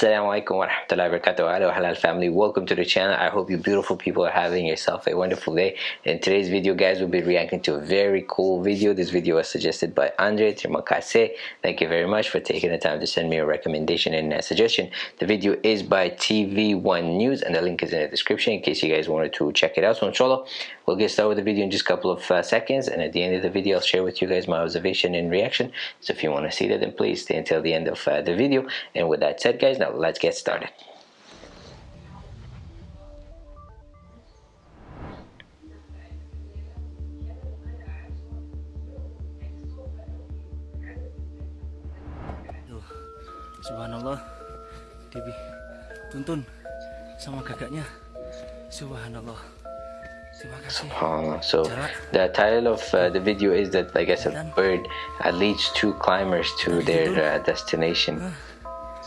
Assalamu alaikum wa rahmatullahi wa halal family. Welcome to the channel. I hope you beautiful people are having yourself a wonderful day. In today's video guys we'll be reacting to a very cool video. This video was suggested by Andre Trimakase. Thank you very much for taking the time to send me a recommendation and a suggestion. The video is by TV1 News and the link is in the description in case you guys wanted to check it out. So inshallah we'll get started with the video in just a couple of uh, seconds and at the end of the video I'll share with you guys my observation and reaction. So if you want to see that then please stay until the end of uh, the video. And with that said guys now let's get started. subhanallah Dewi tuntun sama gagaknya subhanallah SubhanAllah. So the title of uh, the video is that I guess a bird uh, leads two climbers to their uh, destination.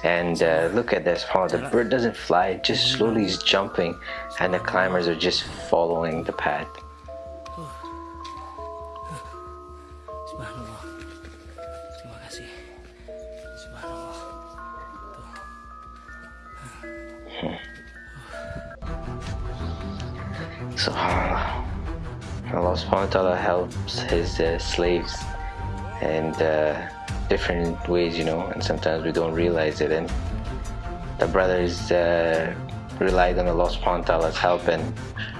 And uh, look at this, oh, the bird doesn't fly, it just slowly is jumping and the climbers are just following the path. So Allah subhanahu wa ta'ala helps his uh, slaves. And uh, different ways, you know, and sometimes we don't realize it. And the brothers uh, relied on Allah subhanahu wa help and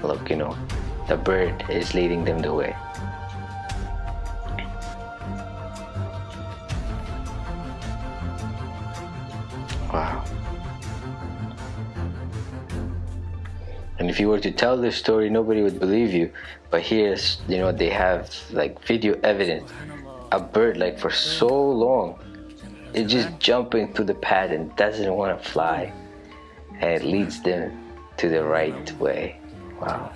look, you know, the bird is leading them the way. Wow. And if you were to tell this story, nobody would believe you. But here, you know, they have like video evidence a bird like for so long it's just jumping through the pad and doesn't want to fly. And it leads them to the right way. Wow.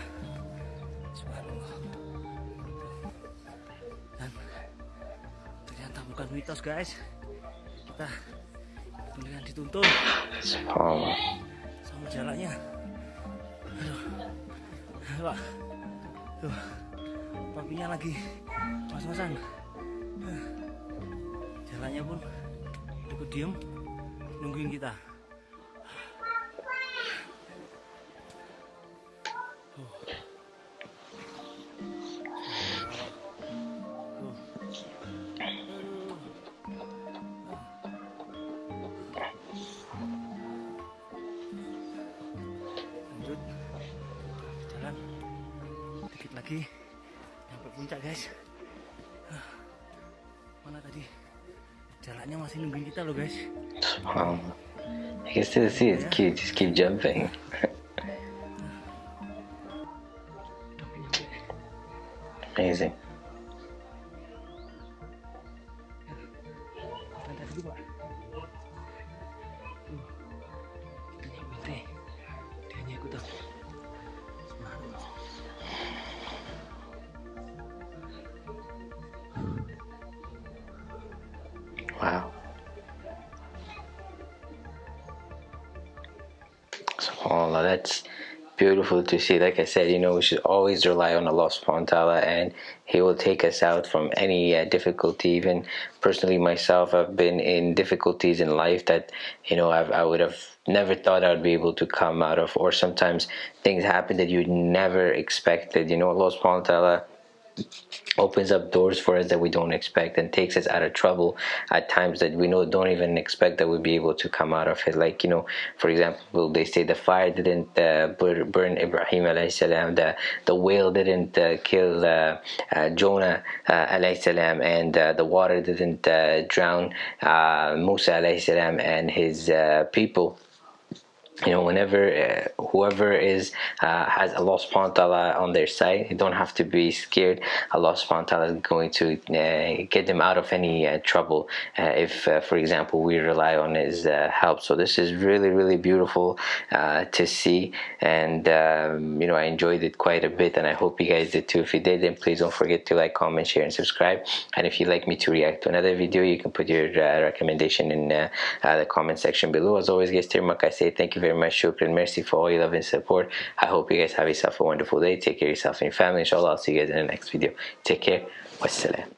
Bukan mitos guys. Kita beneran dituntun. Subhanallah sama jalannya. Aduh. Wah. Tuh, papinya lagi mas-masan jalannya pun cukup diem nungguin kita. Lanjut. Jalan. Dikit lagi. Sampai puncak guys mana tadi? Jalannya masih nungguin kita loh guys. Wow I can still see it's cute just keep jumping. Amazing Wow. SubhanAllah, that's beautiful to see. Like I said, you know, we should always rely on Allah subhanahu wa ta'ala and He will take us out from any uh, difficulty. Even personally myself, I've been in difficulties in life that, you know, I've, I would have never thought I would be able to come out of or sometimes things happen that you never expected. You know, Allah subhanahu wa ta'ala opens up doors for us that we don't expect and takes us out of trouble at times that we know don't even expect that we'll be able to come out of it. Like you know for example they say the fire didn't uh, burn Ibrahim alayhi salam the, the whale didn't uh, kill uh, uh Jonah uh, alayhi salam and uh, the water didn't drown Musa alayhi salam and his people you know whenever uh, whoever is uh, has Allah subhanahu wa ta'ala on their side you don't have to be scared. Allah subhanahu wa ta'ala is going to uh, get them out of any uh, trouble. Uh, if uh, for example we rely on his help. So this is really really beautiful to see. And um, you know I enjoyed it quite a bit and I hope you guys did too. If you did then please don't forget to like comment share and subscribe. And if you'd like me to react to another video you can put your recommendation in the comment section below. As always guys Tirmak I say thank you very very much. Shukran. Merci for all your love and support. I hope you guys have yourself a wonderful day. Take care of yourself and your family. Inshallah, I'll see you guys in the next video. Take care. Wassalam.